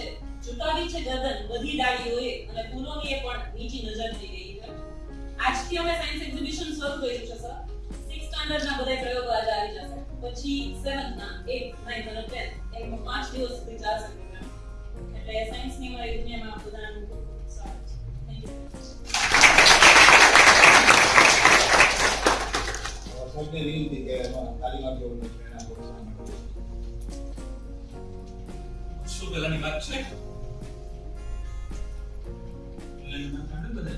છે. ઝુકાવી છે ગરદન બધી ડાળીઓએ, અને ફૂલોની પણ નીચી નજર થઈ ગઈ છે. આજથી અમે સાયન્સ એક્ઝિબિશન શરૂ કર્યું છે સર સિક્સ સ્ટાન્ડર્ડના બધા પ્રયોગો આજે આવી જશે. પછી સેવન્થના એટ નાઇન્થ અને ટેન્થ એમ પાંચ દિવસ સુધી ચાલશે એટલે એટલે સાયન્સની મારી દુનિયામાં બધાનું સ્વાગત છે. થેન્ક યુ સૌને વિનંતી કે અમારા તાલીમાર્થીઓને પ્રેરણા પ્રોત્સાહન. શું પહેલાની વાત છે એટલે ને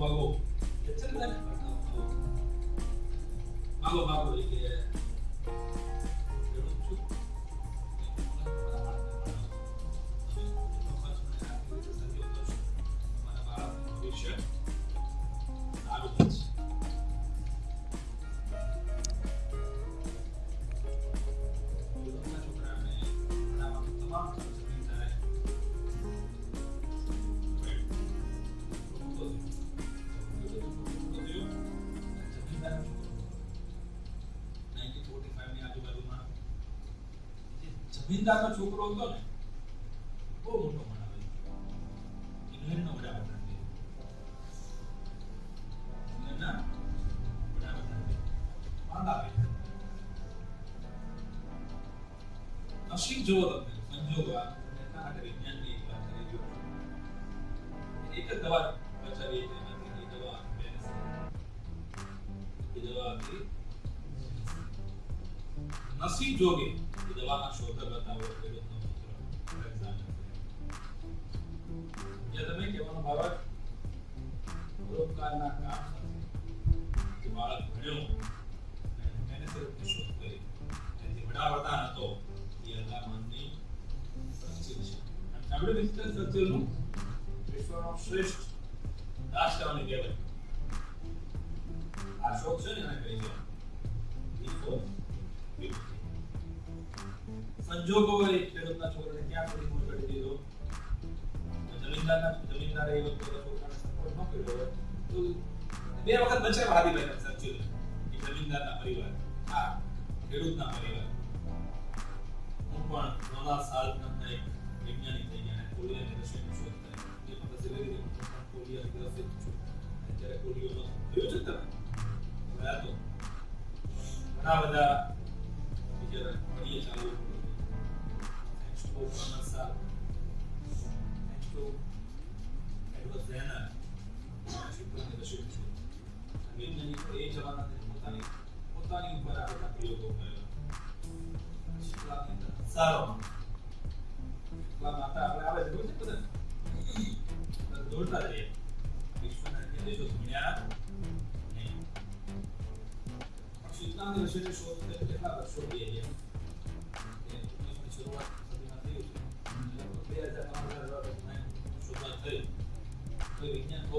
estómago જમીનદારનો છોકરો હતો ને બાળક ભણ્યો એને તરફની શોધ કરી એથી વડાપ્રધાન હતો એ હતા માનની સચિવ છે સાંભળ્યું બે વખત બચાવ હારી બેઠા સાચું એ જમીનદારના પરિવાર. આ ખેડૂતના પરિવાર. હું પણ નવા સાલ એક વૈજ્ઞાનિક થઈ ગયા અને પોલિયોની રસીની શોધ કરી એ હું પણ પોલિયોથી ગ્રસિત છું અત્યારે પોલિયો જોયું છે તમે? ઘણા બધા શીખલાની અંદર સારો શીખલા માતા આપણે આવે છે ખબર છે બધા બધા દોડતા રહીએ વિશ્વના અન્ય દેશો ભણ્યા નહીં શીતલાની રસીની શોધ થઈ કેટલા વર્ષો થઈ ગયા કે ઓગણીસમી શરૂઆત સદીમાં થઈ છે લગભગ બે હજાર ત્રણ હજાર વર્ષમાં શરૂઆત થઈ તો એ વિજ્ઞાન બહુ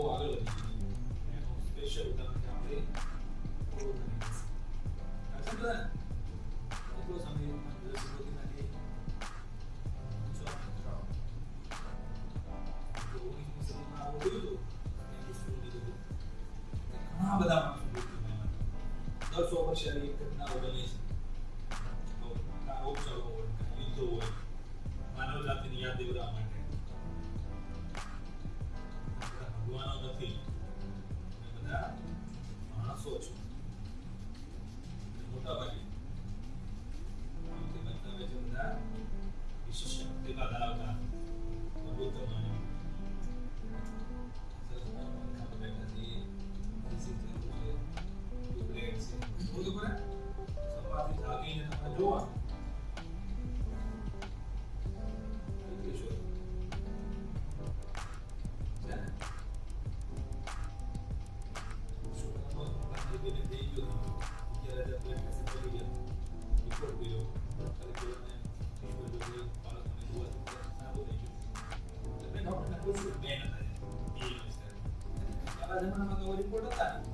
important time.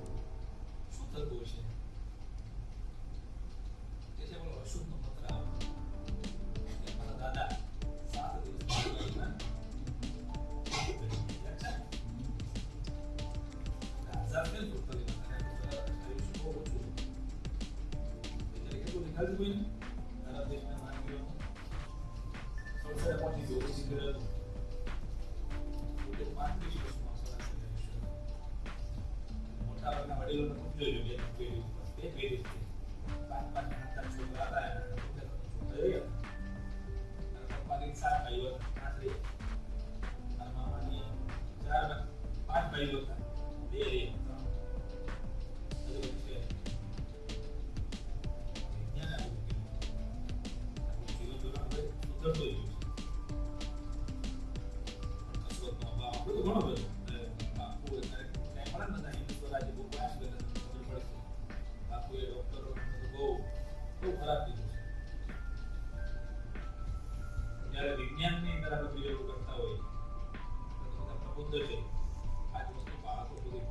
આજુબાજુ બાળકો સુધી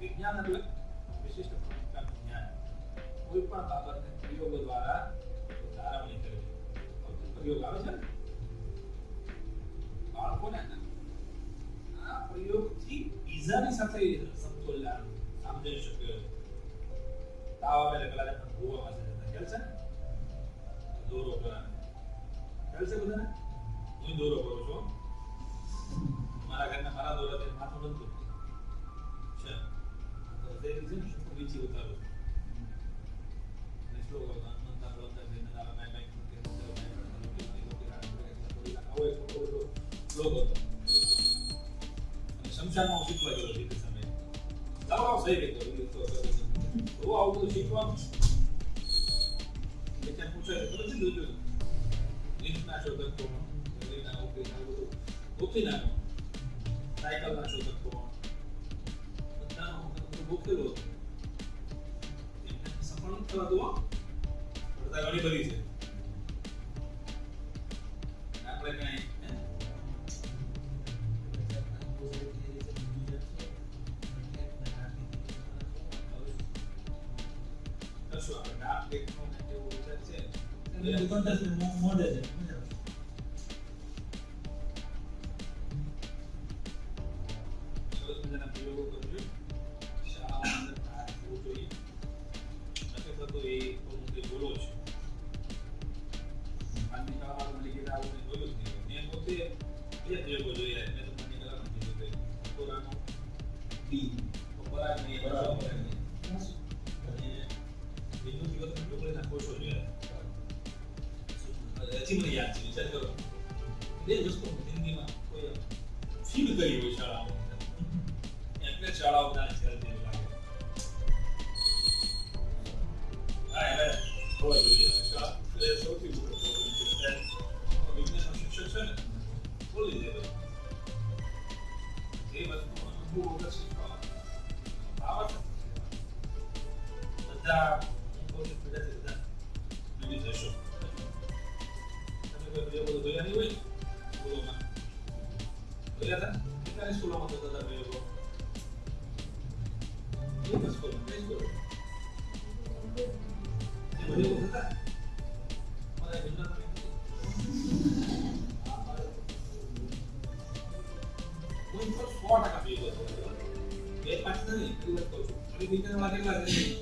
વિજ્ઞાન એટલે વિશિષ્ટ પ્રતિકારનું જ્ઞાન કોઈ પણ બાબતને પ્રયોગો દ્વારા ધારામણી કરવી પ્રયોગ આવે છે બાળકોને આ પ્રયોગથી બીજાની સાથે સમતોલ સમજાઈ શક્યો છે તાવ આવે એટલે પેલા પણ ગોવામાં છે ખ્યાલ છે દોરો પેલા ખ્યાલ છે. બધાને હું દોરો કરું છું મારા ઘરના મારા દોરાથી શમશાનમાં શીખવા ગયો રીતે સમય તમારો સહી રીતે આવું તો પછી જોજો રીતના શોધક શોધક મૂકેલો સફળ નથી થતું પડતા ઘણી બધી છે. આપણે કઈ શું મોડે છે? कोटा का भी यूज होता है एक पास नहीं पूरा तो अभी कितने वाले वाले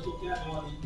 Santo que é anônimo.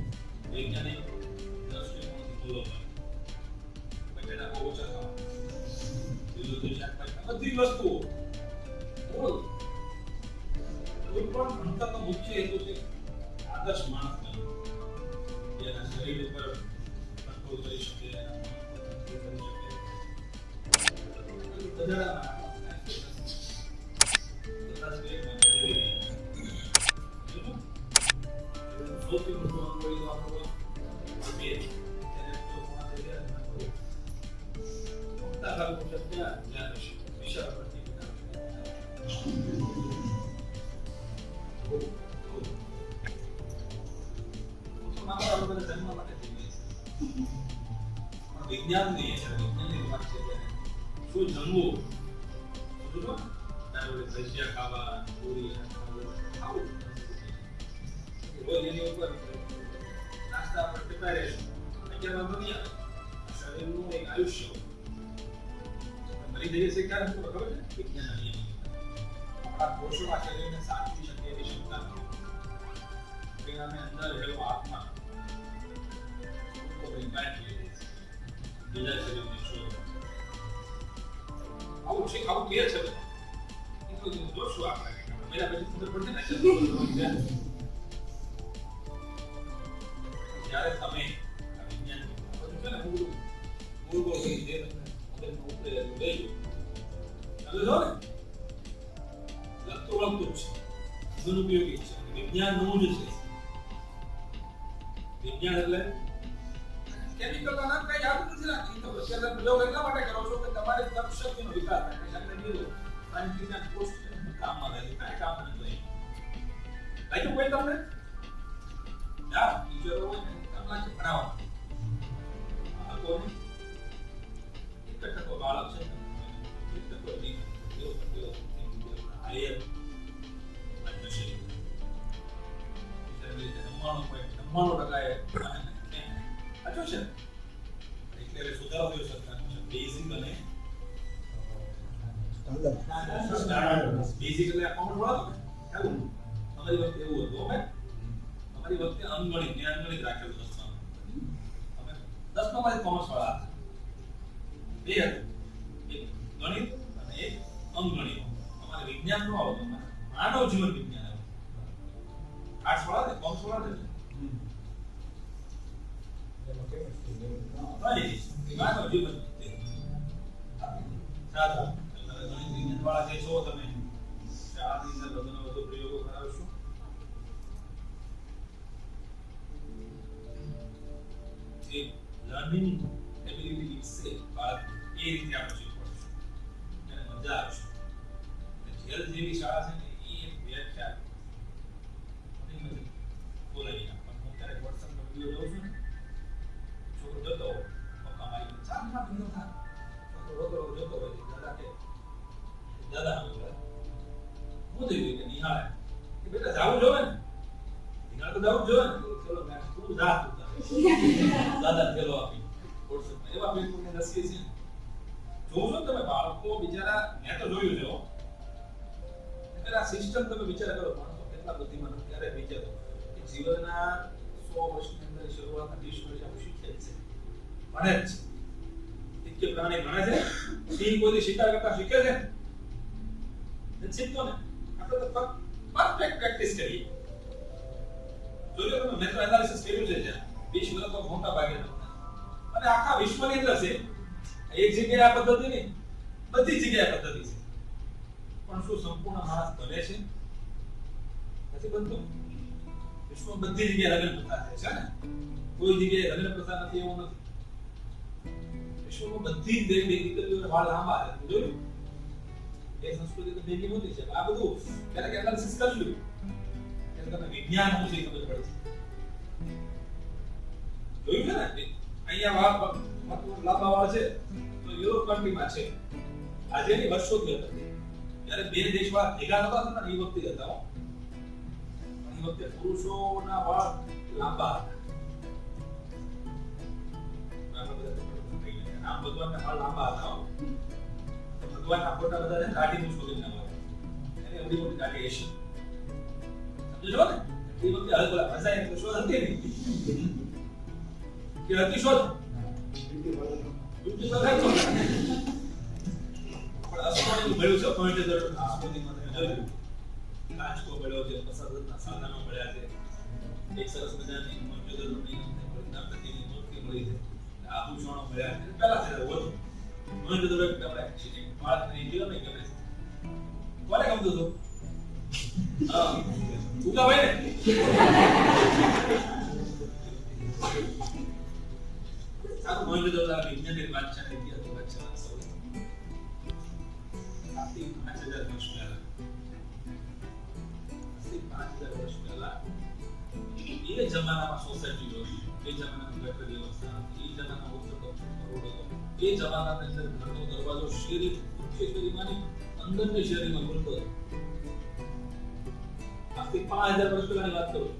Kenapa kalau kita jangan pakai jenis? Karena nih, cara nih, cuma jenis. Itu jenggu. પાંચ ભણાવવા આ બાળક છે. એટલે સુધારો થયો સરકારનો છે બેઝિક અને બેઝિક એટલે અકાઉન્ટ એવું હતું અમે તમારી વખતે અનગણિત 他就跟我说了别 ને તમે બાળકો બિચારા મેં તો જોયું તમે વિચાર કરો કેટલા બુદ્ધિમાન. ત્યારે વિચારો જીવનના સો વર્ષની અંદર શરૂઆતના વીસ વર્ષ આપણે શીખીએ છે ભણે જ છે નિત્ય પ્રાણી ભણે છે. સિંહ કોઈ શિકાર કરતા શીખે છે? શીખતો ને. આપણે તો પરફેક્ટ પ્રેક્ટિસ કરીએ. જોજો તમે મેં એનાલિસિસ કર્યું છે જ્યાં વિશ્વ તો મોટા ભાગે અને આખા વિશ્વની અંદર છે. એક જગ્યાએ આ પદ્ધતિ નહીં, બધી જગ્યાએ પદ્ધતિ છે. પણ શું સંપૂર્ણ માણસ બને છે? નથી બનતું? વિશ્વમાં બધી જગ્યાએ લગ્ન પ્રથા થાય છે ને? કોઈ જગ્યાએ લગ્ન પ્રથા નથી, એવું નથી. વિશ્વમાં બધી જ દેવી દીકરીઓના વાળ લાંબા છે. જોયું? એ સંસ્કૃતિ તો ભેગી નહોતી છે. આ બધું ક્યારેક એનાલિસિસ કરી લ્યું. ત્યારે તમને વિજ્ઞાન શું છે ખબર પડે છે. જોયું છે ને? અહીંયા વાળ લાંબા વાળ છે. તો યુરોપ કન્ટ્રીમાં છે. આજે ની વર્ષોથી હતી. ત્યારે બે દેશ વાળ ભેગા નતા થતા એ વખતે હતા હો. એ વખતે પુરુષોના વાળ લાંબા હતા. આમ ભગવાનના વાળ લાંબા હતા. તો ભગવાનના ફોટા બધા કાઢી ને દાઢીનું શોધીને બનાવે. એને એવડી મોટી કાઢી હશે. સમજો ને? એ વખતે હાલ બોલા ફસાય એટલે શોધ હતી નહીં. કે હતી શોધ? મળ્યું છે point દર આ તમે જોયું. કાચકો મળ્યો છે સાધનો મળ્યા છે એક સરસ મજાની મોજેદરની ગણપતિની મૂર્તિ મળી છે આભૂષણો મળ્યા છે પહેલા છે વધુ મોજેદર એક આપણે છે બાળકને જીવન નહીં ગમે કોને ગમતું હતું હા ઉગા ભાઈ ને સારું મોજેદર આ વિજ્ઞાનિક બાદશાહ ને ઇતિહાસ બાદશાહ સૌ આથી પાંચ હજાર વર્ષ પહેલા પાંચ હજાર વર્ષ પહેલા એ જમાનામાં સોસાયટી એ જમાનાની અંદર ઘરનો દરવાજો શેરી મુખ્ય શેરીમાં નહીં, અંદરની શેરીમાં ખુલતો હતો આજથી પાંચ હજાર વર્ષ પહેલાની વાત કરું.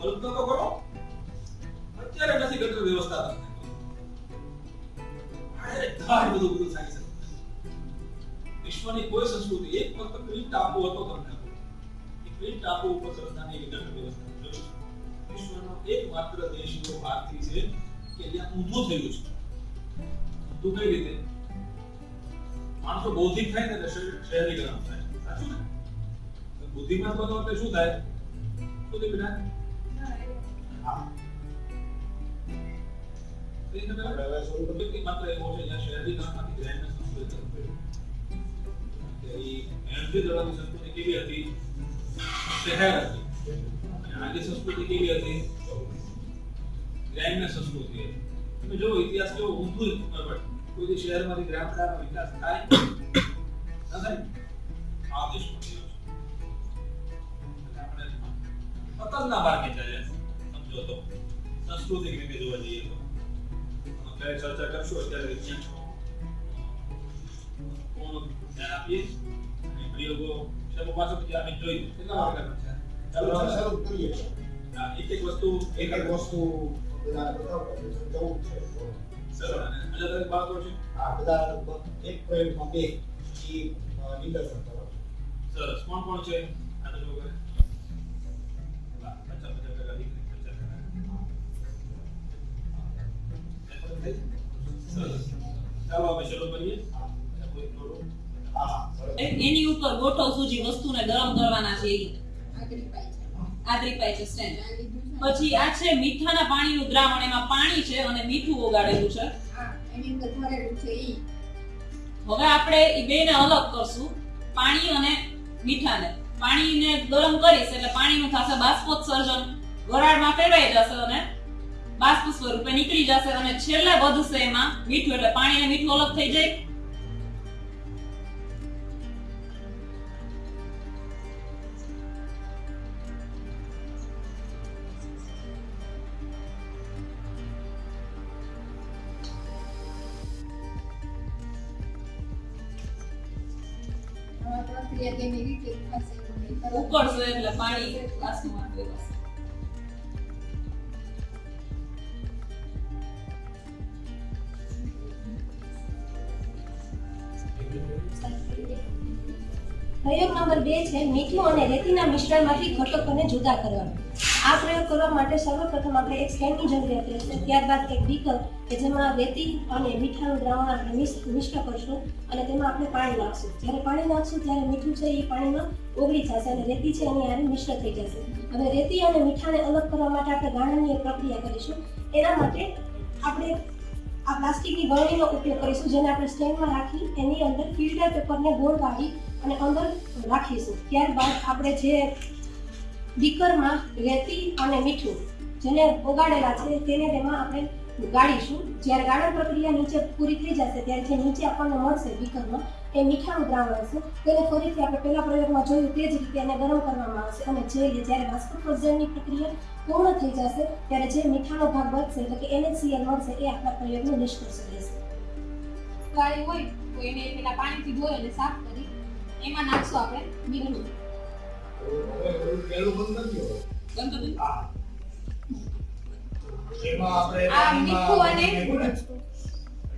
કલ્પના તો કરો. અત્યારે નથી ગટર વ્યવસ્થા થાય બધું બધું થાય છે. વિશ્વની કોઈ સંસ્કૃતિ એક ફક્ત ક્રીટ ટાપુ હતો તમને. ક્રીટ ટાપુ ઉપર સરસતાની ગટર વ્યવસ્થા. વિશ્વનો એકમાત્ર દેશ એવો ભારતી છે કે જ્યાં ઊંધું થયું છે. ઊંધું કઈ રીતે? માણસો બૌદ્ધિક થાય ને શહેરીકરણ થાય. સાચું ને? બુદ્ધિમાન બનો એટલે શું થાય? શું થાય બેટા? હા. માત્ર એવો છે જ્યાં શહેરીકરણમાંથી ગ્રામ્ય સંસ્કૃતિ તરફ સંસ્કૃતિ કેવી હતી? શહેર હતી. આજે સંસ્કૃતિ કેવી હતી? ગ્રામ્ય સંસ્કૃતિ તમે જો ઇતિહાસ કેવો ઊંધું ખબર કોઈ દી શહેરમાંથી ગ્રામડાનો વિકાસ થાય ના થાય? આ આપણે પતનના માર્ગે ચાલ્યા સમજો તો, સંસ્કૃતિક રીતે જોવા જઈએ તો. અત્યારે ચર્ચા કરશું અત્યારે વિજ્ઞાન પૂર્ણ ધ્યાન આપીએ અને પ્રયોગો પાછો પછી આપણે જોઈએ કેટલા વાર શરૂ કરીએ એક એક વસ્તુ એક એક વસ્તુ બધાને બતાવો જવું છે સરળ અને અલગ અલગ બાબતો છે આ બધા એક પોઈન્ટમાં બે ઈ નિદર્શન કરો સરસ કોણ કોણ છે આ તો જો કરે વાહ, પચાસ પચાસ ટકા દીકરી પચાસ ટકા સરસ ચાલો આપણે શરૂ કરીએ કોઈ થોડું હા હા સરસ. એ- એની ઉપર ગોઠવશું જે વસ્તુને ગરમ કરવાના છે એ આ ત્રિપાઈ છે. સ્ટેન્ડ પછી આ છે મીઠાના પાણીનું દ્રાવણ એમાં પાણી છે અને મીઠું ઓગાળેલું છે. હવે આપણે એ બેને અલગ કરશું પાણી અને મીઠાને. પાણીને ગરમ કરીશ એટલે પાણીનું થશે બાષ્પોત્સર્જન. વરાળમાં ફેરવાઈ જશે અને બાષ્પ સ્વરૂપે નીકળી જશે અને છેલ્લે વધશે એમાં મીઠું એટલે પાણી અને મીઠું અલગ થઈ જાય. પાણી બાષ્પમાં ફેરવાશે પ્રયોગ નંબર બે છે મીઠું અને રેતીના મિશ્રણમાંથી ઘટકોને જુદા કરવાનો. આ પ્રયોગ કરવા માટે સર્વપ્રથમ આપણે એક સ્ટેન્ડની જરૂરિયાત રહેશે. ત્યારબાદ એક બીકર કે જેમાં રેતી અને મીઠાનું દ્રાવણ આપણે મિશ્ર કરશું અને તેમાં આપણે પાણી નાખશું. જ્યારે પાણી નાખશું, ત્યારે મીઠું છે એ પાણીમાં ઓગળી જશે અને રેતી છે એની હારે મિશ્ર થઈ જશે. હવે રેતી અને મીઠાને અલગ કરવા માટે આપણે ગાળણની પ્રક્રિયા કરીશું. એના માટે આપણે આ પ્લાસ્ટિકની બરણીનો ઉપયોગ કરીશું, જેને આપણે સ્ટેન્ડમાં રાખી એની અંદર ફિલ્ટર પેપરને ગોળ વાળી અને અંદર રાખીશું. ત્યારબાદ આપણે જે બીકરમાં રેતી અને મીઠું જેને ઓગાળેલા છે, તેને તેમાં આપણે ગાળીશું. જ્યારે ગાળણ પ્રક્રિયા નીચે પૂરી થઈ જશે, ત્યારે જે નીચે આપણને મળશે બીકરમાં એ મીઠાનું દ્રાવણ હશે. તેને ફરીથી આપણે પહેલા પ્રયોગમાં જોયું તે જ રીતે એને ગરમ કરવામાં આવશે અને જે જ્યારે બાષ્પોત્સર્જનની પ્રક્રિયા પૂર્ણ થઈ જશે, ત્યારે જે મીઠાનો ભાગ વધશે, એટલે કે NaCl મળશે, એ આપણા પ્રયોગનો નિષ્કર્ષ રહેશે. ગાળી હોય, તો એને પેલા પાણીથી ધોઈ અને સાફ કરી, એમાં નાખશું આપણે મીઠું. પેલું બંધ નથી હોય. બંધ કરી. હા. એમાં આપણે આ મીઠું અને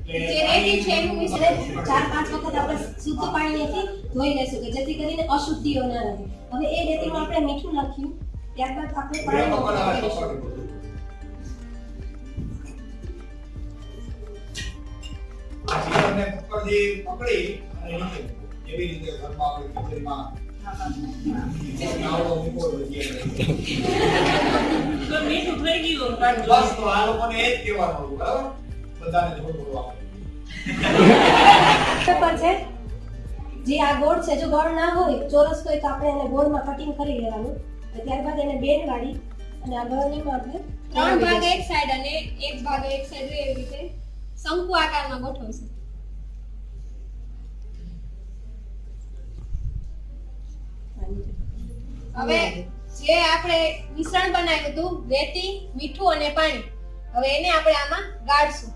જે રેતી છે એનું મિશ્રણ ચાર પાંચ વખત આપણે શુદ્ધ પાણીથી ધોઈ લેશું કે જેથી કરીને અશુદ્ધિઓ ન રહે હવે એ રેતીમાં આપણે મીઠું લખ્યું ત્યારબાદ આપણે પકડથી પકડી અને એવી રીતે ઘરમાં આપણે ખીચડીમાં નાવડો મૂકો એટલે જે તો મીઠું થઈ ગયું કાઢજો. બસ તો આ લોકોને એ જ કહેવાનું હતું, બરાબર? બધાને થોડું થોડું આપો છે જે આ ગોળ છે જો ગોળ ના હોય ચોરસ હોય તો આપણે એને ગોળમાં કટિંગ કરી લેવાનું. ત્યારબાદ એને બેન વાળી અને આ ગળણીમાં આપણે ત્રણ ભાગ એક સાઈડ અને એક ભાગ એક સાઈડ એવી રીતે. શંકુ આકારમાં ગોઠવશું હવે જે આપણે મિશ્રણ બનાવ્યું હતું, રેતી, મીઠું અને પાણી, હવે એને આપણે આમાં ગાળશું.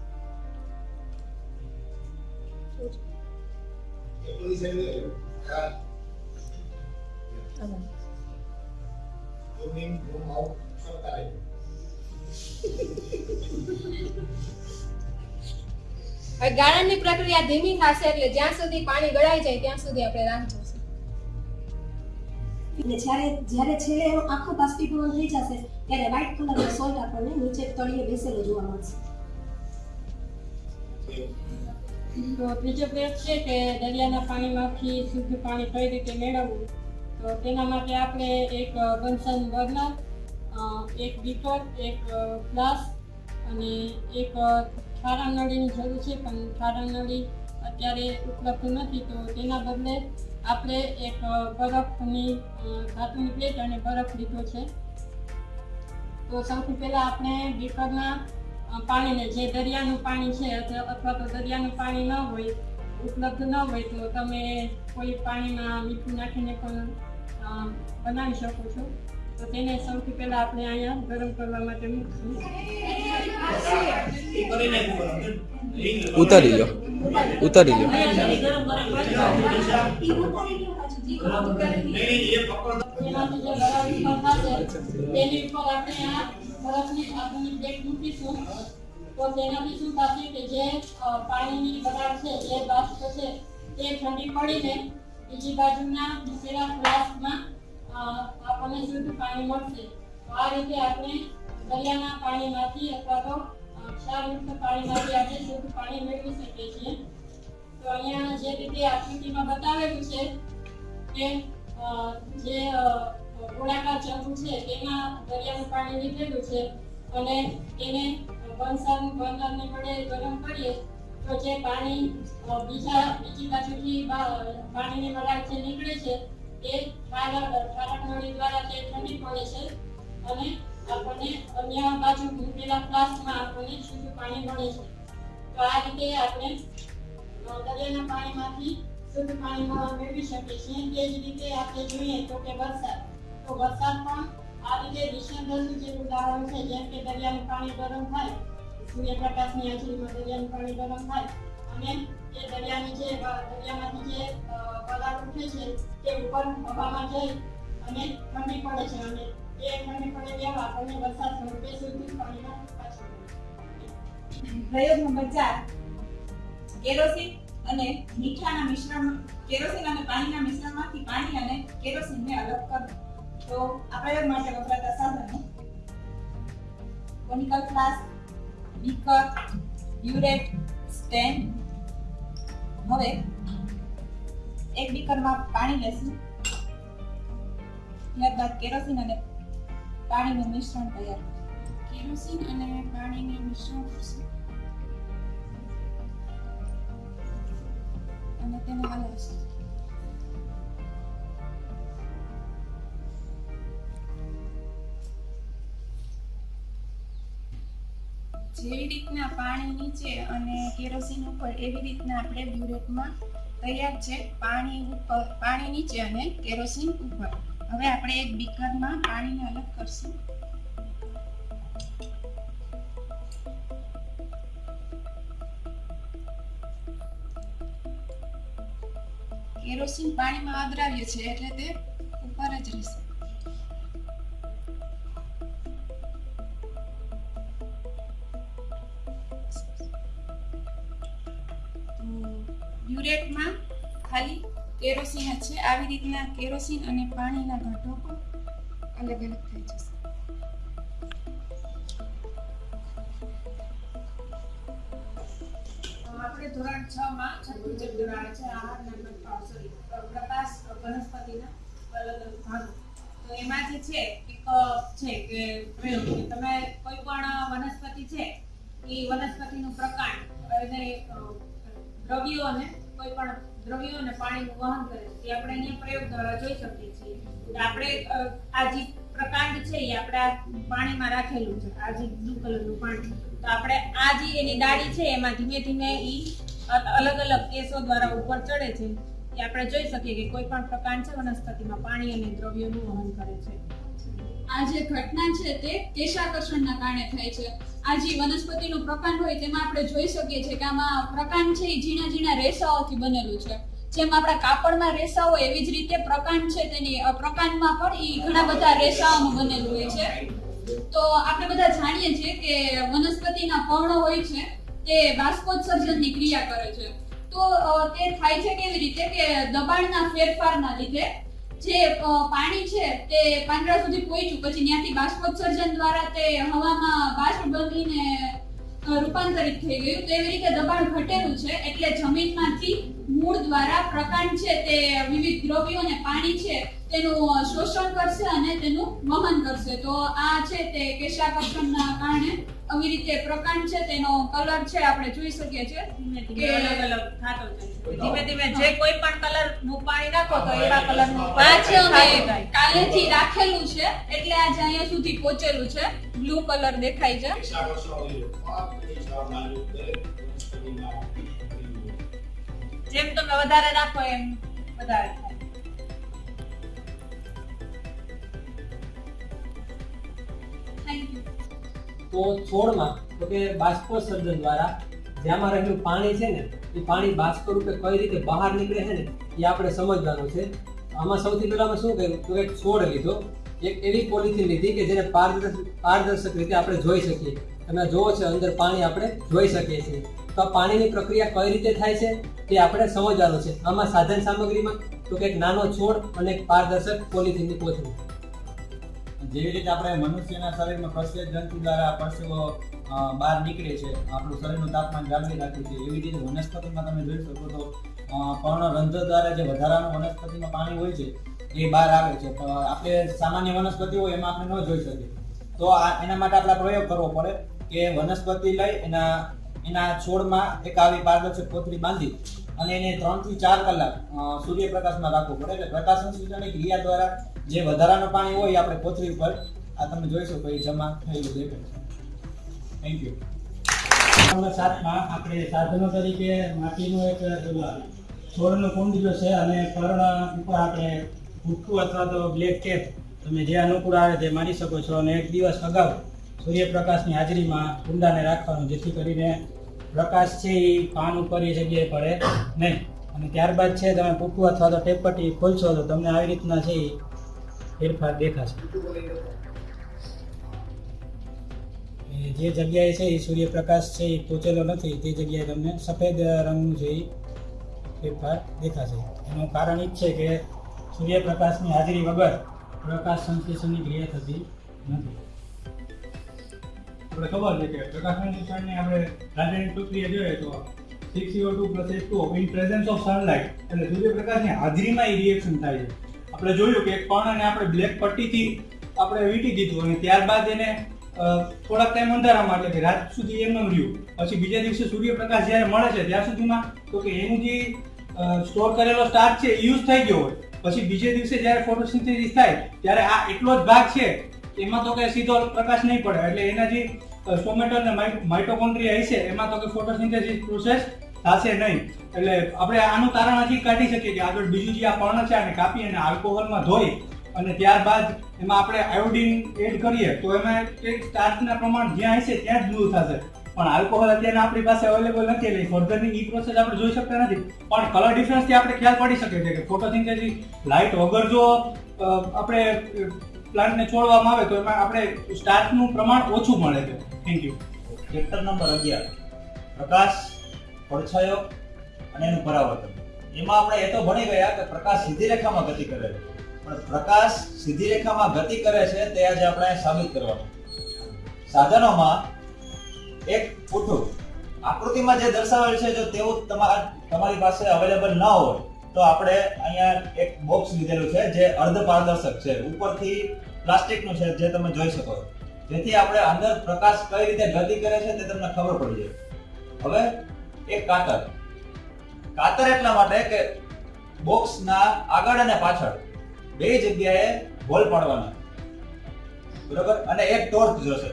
ગાળણની પ્રક્રિયા ધીમી થશે એટલે જ્યાં સુધી પાણી ગળાઈ જાય, ત્યાં સુધી આપણે રાહ અને જ્યારે જ્યારે છેલ્લે એનું આખું બાષ્પીભવન થઈ જશે, ત્યારે વ્હાઇટ કલરનો સોલ્ટ આપણને નીચે તળિયે બેસેલો જોવા મળશે. તો બીજો પ્રયોગ છે કે દરિયાના પાણીમાંથી શુદ્ધ પાણી કઈ રીતે મેળવવું? તો તેના માટે આપણે એક બંસન બર્નર એક બીકર એક ગ્લાસ અને એક ખારા નળીની જરૂર છે, પણ ખારા નળી અત્યારે ઉપલબ્ધ નથી. તો તેના બદલે આપણે એક બરફની ધાતુની પ્લેટ અને બરફ લીધો છે. તો સૌથી પહેલાં આપણે બીકરના પાણીને, જે દરિયાનું પાણી છે, અથવા તો દરિયાનું પાણી ન હોય, ઉપલબ્ધ ન હોય, તો તમે કોઈ પાણીમાં મીઠું નાખીને પણ બનાવી શકો છો. તો તેને સૌથી પહેલા આપણે અહીંયા ગરમ કરવા માટે મૂકશું ઈ કરી નાખ્યું બરાબર. રીંગ લો. ઉતારી લો ઉતારી લો અહીંયા સુધી ગરમ ગરમ કરજો. ઈ ઉતારી ગયું પાછું જી નહીં, નહીં, એ પકડ તેમાંથી જે બરફ ઉપર થશે તેની ઉપર આપણે આ બરફની આગળની પ્લેટ મૂકીશું તો તેનાથી શું થશે કે જે અ, પાણીની બરાબર છે જે બાષ્પ છે તે ઠંડી પડીને બીજી બાજુના બીજેલા ગ્લાસમાં અ, આપણને શુદ્ધ પાણી મળશે. તો આ રીતે આપણે દરિયાના પાણીમાંથી અથવા તો ક્ષારયુક્ત પાણીમાંથી આપણે શુદ્ધ પાણી મેળવી શકીએ છીએ. તો અહીંયા જે રીતે આકૃતિમાં બતાવેલું છે કે જે ગોળાકાર ચંપુ છે, તેમાં દરિયાનું પાણી લીધેલું છે અને તેને વનસર બર્નરને વડે ગરમ કરીએ તો જે પાણી બીજા, બીજી બાજુથી પાણીની વરાળ જે નીકળે છે તે ઠારક નળી દ્વારા તે ઠંડી પડે છે અને આપણને અન્ય બાજુ મૂકેલા ફ્લાસ્કમાં આપણને શુદ્ધ પાણી મળે છે. તો આ રીતે આપણે દરિયાના પાણીમાંથી શુદ્ધ પાણી મેળવી શકીએ છીએ. તે જ રીતે આપણે જોઈએ તો કે વરસાદ, તો વરસાદ પણ આ રીતે ડિસેમ્બરનું જે ઉદાહરણ છે, જેમ કે દરિયાનું પાણી ગરમ થાય, સૂર્યપ્રકાશની હાજરીમાં દરિયાનું પાણી ગરમ થાય અને એ દરિયાની જે દરિયામાંથી જે વરાળ ઉઠે છે, તે ઉપર હવામાં જઈ અને ઠંડી પડે છે અને એ ઠંડી પડેલી હવા આપણને વરસાદ સ્વરૂપે શુદ્ધ પાણીમાં પાછી. પ્રયોગ નંબર ચાર કેરોસીન અને મીઠાના મિશ્રણ કેરોસીન અને પાણીના મિશ્રણમાંથી પાણી અને કેરોસીનને અલગ કરો તો આ પ્રયોગ માટે વપરાતા સાધનો conical flask beaker burette stand હવે એક બીકરમાં પાણી લેશું. ત્યારબાદ કેરોસીન અને પાણીનું મિશ્રણ તૈયાર કેરોસીન અને પાણીનું મિશ્રણ કરશું. અને તેને હલાવીશું. જેવી રીતના પાણી નીચે અને કેરોસીન ઉપર એવી રીતના આપણે બ્યુરેટમાં તૈયાર છે, પાણી ઉપર, પાણી નીચે અને કેરોસીન ઉપર. હવે આપણે એક બીકરમાં પાણીને અલગ કરશું. કેરોસીન પાણીમાં અદ્રાવ્ય છે, એટલે તે ઉપર જ રહેશે. રીતના કેરોસીન અને પાણીના ઘટકો અલગ અલગ થઈ જશે આપણે ધોરણ 6 માં છઠ્ઠું ચેપ્ટર આવે છે આહાર નંબર સોરી પ્રકાશ વનસ્પતિના અલગ અલગ ભાગો. તો એમાં જે છે એક છે કે તમે કોઈ પણ વનસ્પતિ છે એ વનસ્પતિનું પ્રકાંડ અ, દ્રવ્યો અને કોઈ પણ દ્રવ્યો અને પાણીનું વહન કરે છે આપણે અહીંયા પ્રયોગ દ્વારા જોઈ શકીએ છીએ. આપણે આ જે પ્રકાંડ છે એ આપણે પાણીમાં રાખેલું છે, આ જે બ્લુ કલરનું પાણી. તો આપણે આ જે એની ડાળી છે એમાં ધીમે ધીમે એ અલગ અલગ કેસો દ્વારા ઉપર ચડે છે. એ આપણે જોઈ શકીએ કે કોઈ પણ પ્રકાંડ છે વનસ્પતિમાં પાણી અને દ્રવ્યોનું વહન કરે છે. આ જે ઘટના છે તે કેશાકર્ષણના કારણે થાય છે. આ જે વનસ્પતિનું પ્રકાંડ હોય તેમાં આપણે જોઈ શકીએ છીએ કે આમાં પ્રકાંડ છે એ ઝીણા ઝીણા રેસાઓથી બનેલું છે. જેમ આપણા કાપડમાં રેસા હોય એવી જ રીતે પ્રકાંડ છે તેની પ્રકાંડમાં પણ એ ઘણા બધા રેસાઓનું બનેલું હોય છે. તો આપણે બધા જાણીએ છીએ કે વનસ્પતિના પર્ણો હોય છે તે બાષ્પોત્સર્જનની ક્રિયા કરે છે. તો તે થાય છે કેવી રીતે કે દબાણના ફેરફારના લીધે જે પાણી છે તે પાંદડા સુધી પહોંચ્યું પછી ત્યાંથી બાષ્પોત્સર્જન દ્વારા તે હવામાં બાષ્પ બનીને રૂપાંતરિત થઈ ગયું. તો એવી રીતે દબાણ ઘટેલું છે એટલે જમીનમાંથી મૂળ દ્વારા પ્રકાંડ છે તે વિવિધ દ્રવ્યો અને પાણી છે તેનું શોષણ કરશે અને તેનું વહન કરશે. તો આ છે તે કેશાકર્ષણના કારણે આવી રીતે પ્રકાંડ છે તેનો કલર છે આપણે જોઈ શકીએ છીએ કે- અલગ અલગ થતો છે. ધીમે ધીમે જે કોઈ પણ કલરનું પાણી નાખો તો એવા કલરનું આ છે અમે કાલેથી રાખેલું છે એટલે આજે અહીંયા સુધી પહોંચેલું છે. બ્લુ કલર દેખાય છે. જેમ તમે વધારે નાખો એમ વધારે થાય. તો છોડમાં, તો કે બાષ્પોત્સર્જન દ્વારા જેમાં રહેલું પાણી છે ને, એ પાણી બાષ્પ રૂપે કઈ રીતે બહાર નીકળે છે ને, એ આપણે સમજવાનું છે. આમાં સૌથી પહેલા અમે શું કર્યું? તો એક છોડ લીધો. એક એવી પોલિથીન લીધી કે જેને પારદર્શક પારદર્શક રીતે આપણે જોઈ શકીએ. તમે જોવો છો, અંદર પાણી આપણે જોઈ શકીએ છીએ. તો પાણીની પ્રક્રિયા કઈ રીતે થાય છે, તે આપણે સમજવાનું છે. આમાં સાધન સામગ્રીમાં તો કે નાનો છોડ અને એક પારદર્શક પોલિથીનની કોથળી. જેવી રીતે આપણે મનુષ્યના શરીરમાં પ્રસ્વેદ જંતુ દ્વારા પરસેવો બહાર નીકળે છે, આપણું શરીરનું તાપમાન જાળવી રાખે છે, એવી રીતે વનસ્પતિમાં તમે જોઈ શકો તો પર્ણ પર્ણરંધ્ર દ્વારા જે વધારાનું વનસ્પતિમાં પાણી હોય છે, એ બહાર આવે છે. પણ આપણે સામાન્ય વનસ્પતિ હોય એમાં આપણે ન જોઈ શકીએ. તો આ એના માટે આપણે પ્રયોગ કરવો પડે. કે વનસ્પતિ લઈ એના એના છોડમાં એક આવી પારદર્શક કોથળી બાંધી અને એને ત્રણથી ચાર કલાક સૂર્યપ્રકાશમાં રાખવું પડે એટલે પ્રકાશ સંશ્લેષણની ક્રિયા દ્વારા જે વધારાનું પાણી હોય આપણે કોથળી ઉપર, આ તમે જોઈ શકો જમા થયેલું દેખાય છે. થેન્ક યુ નંબર સાતમાં આપણે સાધનો તરીકે માટીનું એક છોડનું કુંડ જો છે અને પર્ણ ઉપર આપણે ભૂખું અથવા તો બ્લેક ટેપ, તમે જે અનુકૂળ આવે તે મારી શકો છો અને એક દિવસ અગાઉ સૂર્યપ્રકાશની હાજરીમાં કુંડાને રાખવાનું, જેથી કરીને પ્રકાશ છે એ પાન ઉપર એ જગ્યાએ પડે નહીં. અને ત્યારબાદ છે, તમે ભૂખું અથવા તો ટેપટી ખોલશો તો તમને આવી રીતના છે એ ફેરફાર દેખાશે. જે જગ્યાએ છે એ સૂર્યપ્રકાશ છે એ પહોંચેલો નથી, તે જગ્યાએ તમને સફેદ રંગનું છે એ ફેરફાર દેખાશે. એનું કારણ એ જ છે કે સૂર્યપ્રકાશની હાજરી વગર પ્રકાશ સંશ્લેષણની ક્રિયા થતી નથી. આપણે ખબર છે કે પ્રકાશન સંશ્લેષણની આપણે રાસાયણિક પ્રક્રિયા જોઈએ તો six CO two plus H two in presence of sunlight એટલે સૂર્યપ્રકાશની હાજરીમાં એ રિએક્શન થાય છે. આપણે જોયું કે એક પર્ણને આપણે બ્લેક પટ્ટીથી આપણે વીટી દીધું અને ત્યારબાદ એને થોડાક ટાઈમ અંધારામાં એટલે કે રાત સુધી એમ એમ રહ્યું. પછી બીજા દિવસે સૂર્યપ્રકાશ જ્યારે મળે છે ત્યાં સુધીમાં, તો કે એનું જે સ્ટોર કરેલો સ્ટાર્ચ છે યુઝ થઈ ગયો હોય. પછી બીજે દિવસે જ્યારે ફોટોસિન્થેસિસ થાય, ત્યારે આ એટલો જ ભાગ છે એમાં તો કે સીધો પ્રકાશ નહીં પડે. એટલે એના જે સ્ટોમેટો અને માઇટોકોન્ડ્રિયા હશે, એમાં તો કે ફોટોસિન્થેસિસ પ્રોસેસ થશે નહીં. એટલે આપણે આનું તારણ હજી કાઢી શકીએ કે આગળ બીજું જે આ પર્ણ છે આને કાપી અને આલ્કોહોલમાં ધોઈ અને ત્યારબાદ એમાં આપણે આયોડિન એડ કરીએ, તો એમાં એક સ્ટાર્ચના પ્રમાણ જ્યાં હશે ત્યાં જ દૂર થશે. પણ આલ્કોહોલ અત્યારે આપણી પાસે અવેલેબલ નથી, એટલે ફર્ધરની ઈ પ્રોસેસ આપણે જોઈ શકતા નથી. પણ કલર ડિફરન્સથી આપણે ખ્યાલ પડી શકે છે કે ફોટોસિન્થેસિસ લાઇટ વગર જો આપણે પ્લાન્ટને છોડવામાં આવે તો એમાં આપણે સ્ટાર્ચનું પ્રમાણ ઓછું મળે છે. થેન્ક યુ ચેપ્ટર નંબર અગિયાર. પ્રકાશ, પડછાયો અને એનું પરાવર્તન. એમાં આપણે એ તો ભણી ગયા કે પ્રકાશ સીધી રેખામાં ગતિ કરે છે. પણ પ્રકાશ સીધી રેખામાં ગતિ કરે છે તે આજે આપણે સાબિત કરવાનું. સાધનોમાં એક પુઠ્ઠું આકૃતિમાં જે દર્શાવેલ છે જો તેવું તમારી પાસે અવેલેબલ ન હોય તો આપણે અહીંયા એક બોક્સ લીધેલું છે જે અર્ધ પારદર્શક છે. ઉપરથી પ્લાસ્ટિકનું છે જે તમે જોઈ શકો જેથી આપણે અંદર પ્રકાશ કઈ રીતે ગતિ કરે છે તે તમને ખબર પડી જાય. હવે એક કાતર. કાતર એટલા માટે કે બોક્સના આગળ અને પાછળ બે જગ્યાએ હોલ પાડવાના. બરોબર? અને એક ટોર્ચ જોશે.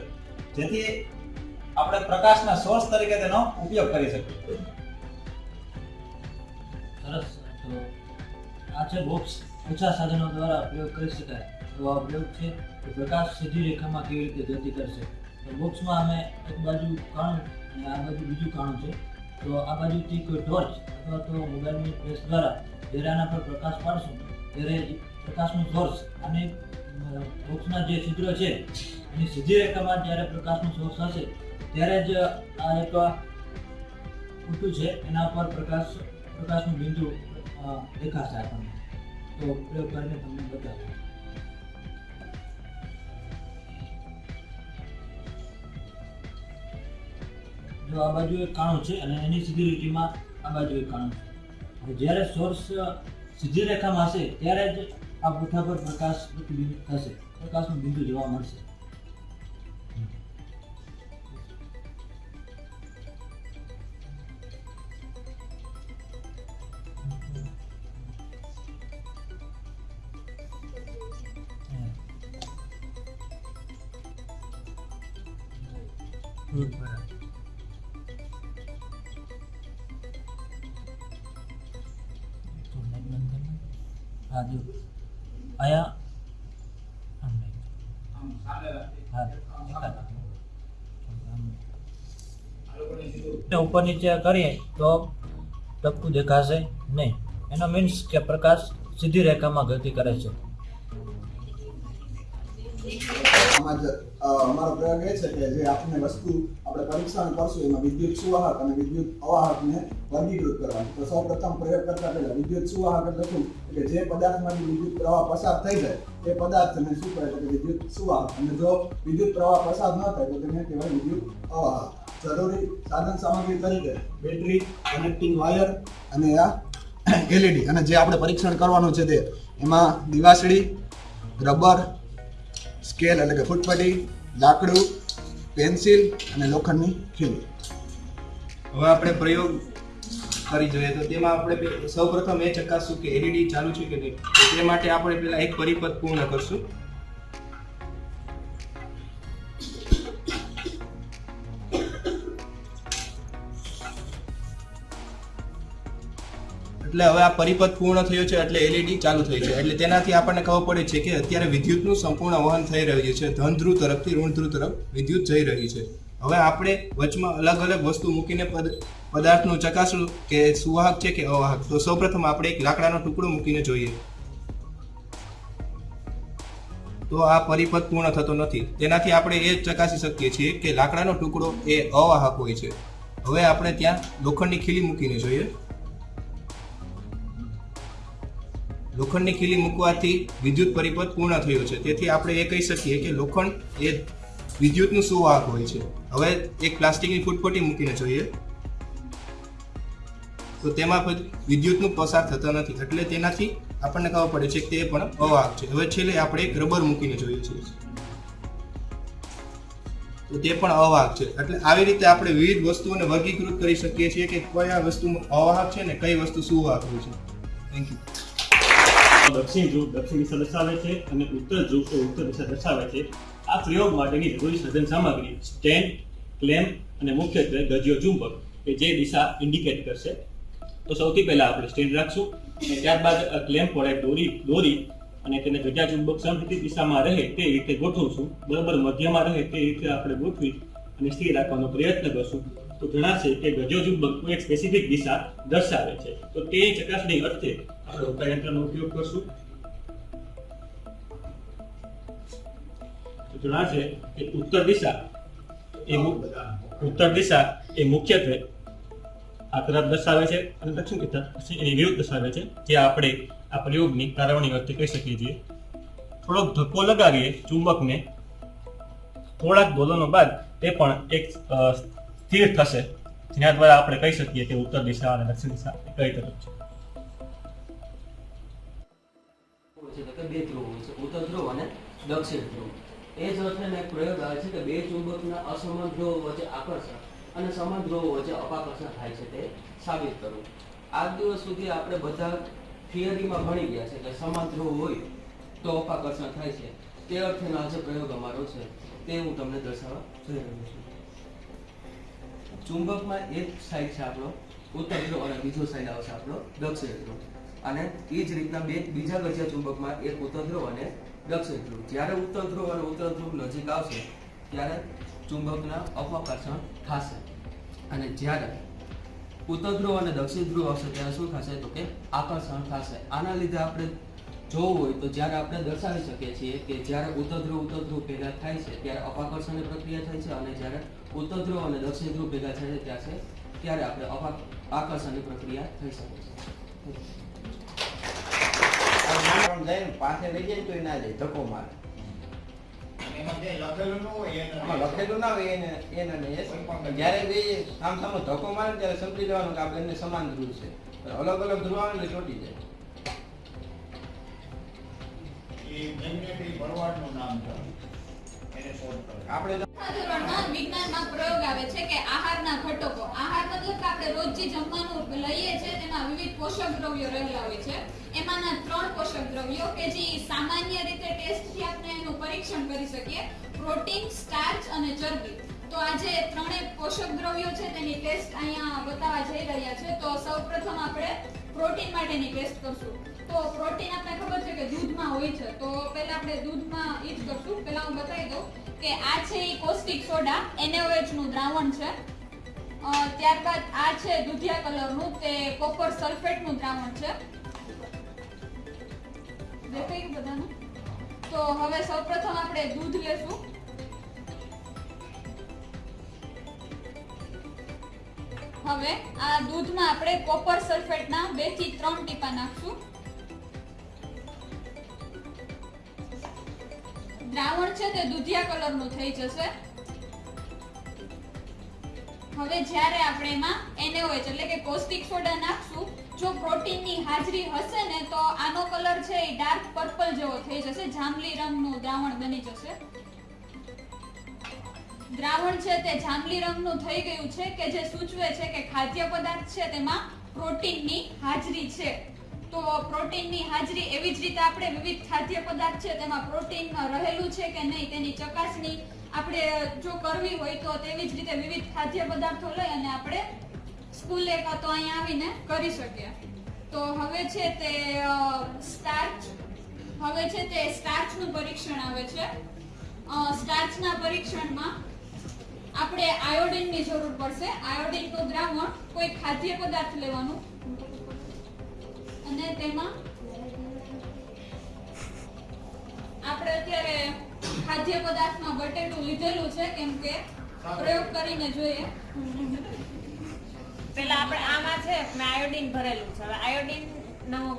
જેથી આપણે પ્રકાશના સોર્સ તરીકે તેનો ઉપયોગ કરી શકીએ. સરસ. છે બોક્સ ઓછા સાધનો દ્વારા પ્રયોગ કરી શકાય. એવો આ પ્રયોગ છે કે પ્રકાશ સીધી રેખામાં કેવી રીતે ગતિ કરશે. તો બોક્સમાં અમે એક બાજુ કાણું અને આ બાજુ બીજું કાણું છે. તો આ બાજુથી કોઈ ટોર્ચ અથવા તો મોબાઈલની પ્રેસ દ્વારા જ્યારે પર પ્રકાશ પાડશું. ત્યારે પ્રકાશનું સોર્સ અને બોક્સના જે છિદ્ર છે, એની સીધી રેખામાં જ્યારે પ્રકાશનું સોર્સ હશે, ત્યારે જ આ એક ઊંટું છે. એના પર પ્રકાશ, પ્રકાશનું બિંદુ દેખાશે આપણને. તો પ્રયોગ તમને બતાવો જો આ બાજુ એક કાણું છે અને એની સીધી લીટીમાં આ બાજુ એક કાણું છે. જ્યારે સોર્સ સીધી રેખામાં હશે, ત્યારે જ આ પૂઠા પર પ્રકાશ પ્રતિબિંબિત થશે. પ્રકાશનું બિંદુ જોવા મળશે. દેખાય. તો ઉપર નીચે કરીએ તો ટપકું દેખાશે નહીં. એનો મીન્સ કે પ્રકાશ સીધી રેખામાં ગતિ કરે છે. અમારો પ્રયોગ એ છે કે જે આપણે વસ્તુ આપણે પરીક્ષણ કરશું એમાં વિદ્યુત સુવાહક અને વિદ્યુત અવાહકને વર્ગીકૃત કરવાનું. તો સૌ પ્રથમ પ્રયોગ કરતા પહેલા વિદ્યુત સુવાહક એટલે શું કે જે પદાર્થમાંથી વિદ્યુત પ્રવાહ પસાર થઈ જાય, એ પદાર્થને શું કહે છે? વિદ્યુત સુવાહક. અને જો વિદ્યુત પ્રવાહ પસાર ન થાય, તો તેને કહેવાય વિદ્યુત અવાહક. જરૂરી સાધન સામગ્રી તરીકે બેટરી, કનેક્ટિંગ વાયર અને આ એલઈડી. અને જે આપણે પરીક્ષણ કરવાનું છે તે, એમાં દિવાસળી, રબર, સ્કેલ એટલે કે ફૂટપટ્ટી, લાકડું પેન્સિલ અને લોખંડની ખીલી હવે આપણે પ્રયોગ કરી જોઈએ તો તેમાં આપણે સૌપ્રથમ એ ચકાસશું કે એલઈડી ચાલુ છે કે નહીં? તે માટે આપણે પહેલાં એક પરિપથ પૂર્ણ કરશું. એટલે હવે આ પરિપથ પૂર્ણ થયો છે એટલે એલઈડી ચાલુ થઈ છે. એટલે તેનાથી આપણને ખબર પડે છે કે અત્યારે વિદ્યુતનું સંપૂર્ણ વહન થઈ રહ્યું છે. ધન ધ્રુવ તરફથી ઋણ ધ્રુવ તરફ વિદ્યુત જઈ રહી છે. હવે આપણે વચમાં અલગ અલગ વસ્તુ મૂકીને પદ- પદાર્થનું ચકાસવું કે સુવાહક છે કે અવાહક? તો સૌપ્રથમ આપણે એક લાકડાનો ટુકડો મૂકીને જોઈએ. તો આ પરિપથ પૂર્ણ થતો નથી. તેનાથી આપણે એ ચકાસી શકીએ છીએ કે લાકડાનો ટુકડો એ અવાહક હોય છે. હવે આપણે ત્યાં લોખંડની ખીલી મૂકીને જોઈએ. લોખંડની ખીલી મૂકવાથી વિદ્યુત પરિપથ પૂર્ણ થયો છે. તેથી આપણે એ કહી શકીએ કે લોખંડ એ વિદ્યુતનું સુવાહક હોય છે. હવે એક પ્લાસ્ટિકની ફૂટપટ્ટી મૂકીને જોઈએ. તો તેમાં વિદ્યુતનું પસાર થતો નથી. એટલે તેનાથી આપણને ખબર પડે છે કે તે પણ અવાહક છે. હવે છેલ્લે આપણે એક રબર મૂકીને જોઈએ છીએ. તો તે પણ અવાહક છે. એટલે આવી રીતે આપણે વિવિધ વસ્તુઓને વર્ગીકૃત કરી શકીએ છીએ કે કયા વસ્તુ અવાહક છે ને કઈ વસ્તુ સુવાહક હોય છે. થેન્ક યુ દક્ષિણ ધ્રુવ, દક્ષિણ દિશા દર્શાવે છે અને ઉત્તર ધ્રુવ તો ઉત્તર દિશા દર્શાવે છે. આ પ્રયોગ માટેની જરૂરી સર્જન સામગ્રી સ્ટેન્ડ ક્લેમ અને મુખ્યત્વે ગજિયો ચુંબક કે જે દિશા ઇન્ડિકેટ કરશે. તો સૌથી પહેલાં આપણે સ્ટેન્ડ રાખશું અને ત્યારબાદ ક્લેમ્પ વડે દોરી દોરી અને તેને ગજા ચુંબક સમહિત દિશામાં રહે તે રીતે ગોઠવશું. બરાબર મધ્યમાં રહે તે રીતે આપણે ગોઠવી અને સ્થિર રાખવાનો પ્રયત્ન કરશું. તો જણાશે કે ગજો ચુંબક એક સ્પેસિફિક દિશા દર્શાવે છે. તો તે ચકાસણી અર્થે ઉપયંત્રનો ઉપયોગ કરશું. તો જણાશે કે ઉત્તર દિશા, એ ઉત્તર દિશા એ મુખ્યત્વે આ તરફ દર્શાવે છે અને દક્ષિણ દિશા એની વિરુદ્ધ દર્શાવે છે. જે આપણે આ પ્રયોગની તારવણી વખતે કહી શકીએ છીએ. થોડોક ધક્કો લગાવીએ ચુંબકને. થોડાક દોલનો બાદ તે પણ એક સ્થિર થશે. જેના દ્વારા આપણે કહી શકીએ કે ઉત્તર દિશા અને દક્ષિણ દિશા કઈ તરફ છે. બે ધ્રુવ છે, ઉત્તર ધ્રુવ અને દક્ષિણ ધ્રુવ. એ જ અર્થે એક પ્રયોગ આવે છે કે બે ચુંબકના અસમાન ધ્રુવો વચ્ચે આકર્ષણ અને સમાન ધ્રુવો વચ્ચે અપાકર્ષણ થાય છે તે સાબિત કરવું. આજ દિવસ સુધી આપણે બધા થિયરીમાં ભણી ગયા છે સમાન ધ્રુવ હોય તો અપાકર્ષણ થાય છે. તે અર્થેનો આજે પ્રયોગ અમારો છે. તે હું તમને દર્શાવવા જઈ રહ્યો છું. ચુંબકમાં એક સાઈડ છે આપણો, ઉત્તર ધ્રુવ અને બીજો સાઈડ આવશે આપણો દક્ષિણ ધ્રુવ. અને એ જ રીતના બે બીજા ગજિયા ચુંબકમાં એક ઉત્તર ધ્રુવ અને દક્ષિણ ધ્રુવ. જ્યારે ઉત્તર ધ્રુવ અને ઉત્તર ધ્રુવ નજીક આવશે, ત્યારે ચુંબકના અપાકર્ષણ થશે. અને જ્યારે ઉત્તર ધ્રુવ અને દક્ષિણ ધ્રુવ આવશે, ત્યારે શું થશે તો કે આકર્ષણ થશે. આના લીધે આપણે જોવું હોય તો જ્યારે આપણે દર્શાવી શકીએ છીએ કે જ્યારે ઉત્તર ધ્રુવ ઉત્તર ધ્રુવ ભેગા થાય છે, ત્યારે અપાકર્ષણની પ્રક્રિયા થાય છે અને જ્યારે ઉત્તર ધ્રુવ અને દક્ષિણ ધ્રુવ ભેગા થાય છે, ત્યારે ત્યારે આપણે અપા આકર્ષણની પ્રક્રિયા થઈ શકે છે. આમ જાય ને પાસે લઈ જાય તો એ ના જાય ધક્કો મારે. લખેલું ના હોય એને. એને ને જ્યારે બે આમ સામો ધક્કો મારે ત્યારે સમજી લેવાનું કે સમાન ધ્રુવ છે. અલગ અલગ ધ્રુવ આવે એટલે ચોટી જાય. આપણે તો આ ધોરણમાં વિજ્ઞાનમાં પ્રયોગ આવે છે કે આહારના ઘટકો. આહાર મતલબ કે આપણે રોજ જમવાનું લઈએ છીએ, તેમાં વિવિધ પોષક દ્રવ્યો રહેલા હોય છે. એમાંના ત્રણ પોષક દ્રવ્યો કે જે સામાન્ય રીતે ટેસ્ટથી આપણે એનું પરીક્ષણ કરી શકીએ પ્રોટીન સ્ટાર્ચ અને ચરબી. તો આજે ત્રણે પોષક દ્રવ્યો છે, તેની ટેસ્ટ અહીંયા બતાવવા જઈ રહ્યા છે. તો સૌપ્રથમ આપણે પ્રોટીન માટેની પેસ્ટ કરશું. તો પ્રોટીન આપણે ખબર છે કે દૂધમાં હોય છે. તો પહેલા આપણે દૂધમાં ઈ જ કરશું. પહેલા હું બતાવી દઉં કે આ છે એ કોસ્ટિક સોડા NaOH નું દ્રાવણ છે. ત્યારબાદ આ છે દૂધિયા કલરનું તે કોપર સલ્ફેટનું દ્રાવણ છે. દેખાય ગયું બધાનું? તો હવે સૌપ્રથમ આપણે દૂધ લેશું. હવે આ દૂધમાં આપણે કોપર સલ્ફેટના બેથી ત્રણ ટીપા નાખશું. દ્રાવણ છે તે દૂધિયા કલરનું થઈ જશે. હવે જ્યારે આપણે એમાં એનએઓએચ એટલે કે કોસ્ટિક સોડા નાખશું, જો પ્રોટીનની હાજરી હશે ને તો આનો કલર છે એ ડાર્ક પર્પલ જેવો થઈ જશે, જાંબલી રંગનું દ્રાવણ બની જશે. દ્રાવણ છે તે જાંબલી રંગનું થઈ ગયું છે કે જે સૂચવે છે કે ખાદ્ય પદાર્થ છે તેમાં પ્રોટીનની હાજરી છે. તો પ્રોટીનની હાજરી એવી જ રીતે આપણે વિવિધ ખાદ્ય પદાર્થ છે તેમાં પ્રોટીન રહેલું છે કે નહીં તેની ચકાસણી આપણે જો કરવી હોય તો તેવી જ રીતે વિવિધ ખાદ્ય પદાર્થો લઈ અને આપણે સ્કૂલે કાં તો અહીંયા આવીને કરી શકીએ. તો હવે છે તે સ્ટાર્ચ હવે છે તે સ્ટાર્ચનું પરીક્ષણ આવે છે. સ્ટાર્ચના પરીક્ષણમાં આપણે આયોડિનની જરૂર પડશે. આયોડિનનું દ્રાવણ કોઈ ખાદ્ય પદાર્થ લેવાનું. અને તેમાં આપણે અત્યારે ખાદ્ય પદાર્થમાં બટેટું લીધેલું છે, કેમ કે પ્રયોગ કરીને જોઈએ. પેલા આપણે આમાં છે, મેં આયોડીન ભરેલું છે. હવે આયોડિન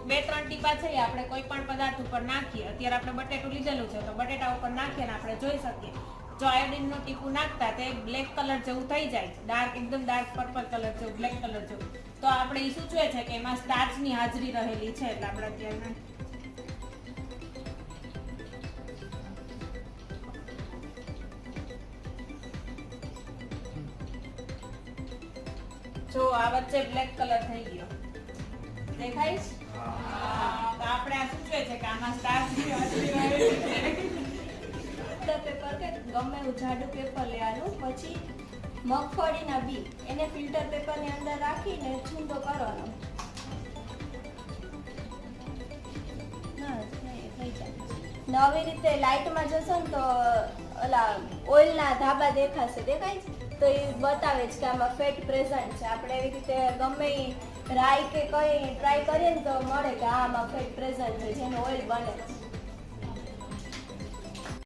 બે, ત્રણ ટીપા છે આપણે કોઈ પણ પદાર્થ ઉપર નાખીએ. અત્યારે આપણે બટેટું લીધેલું છે, તો બટેટા ઉપર નાખીએ ને આપણે જોઈ શકીએ. જો નું ટીપું નાખતા તે બ્લેક કલર જેવું થઈ જાય ડાર્ક એકદમ ડાર્ક પર્પલ કલર જેવું બ્લેક કલર જેવું. તો આપણે એ સૂચવે છે કે એમાં સ્ટાર્ચની હાજરી રહેલી છે એટલે આપણે અત્યારે જો આ વચ્ચે બ્લેક કલર થઈ ગયો. દેખાય છે? આપણે આ સૂચવે છે કે આમાં સ્ટાર્ચની હાજરી રહેલી છે? ફિલ્ટર પેપર કે ગમે એવું જાડું પેપર લેવાનું પછી મગફળીના બી એને ફિલ્ટર પેપરની અંદર રાખીને છૂંદો કરવાનો. ના, નહીં, થઈ જાય. ને આવી રીતે લાઇટમાં જશો ને તો ઓલા ઓઇલના ધાબા દેખાશે દેખાય છે? તો એ બતાવે છે કે આમાં ફેટ પ્રેઝન્ટ છે. આપણે એવી રીતે ગમે રાઈ કે કઈ ટ્રાય કરીએ ને તો મળે કે આમાં ફેટ પ્રેઝન્ટ છે જેનું ઓઇલ બને છે.